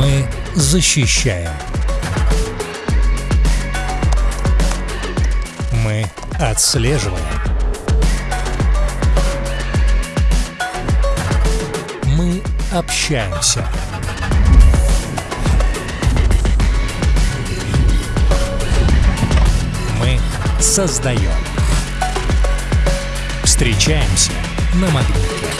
Мы защищаем. Мы отслеживаем. Мы общаемся. Мы создаем. Встречаемся на магните.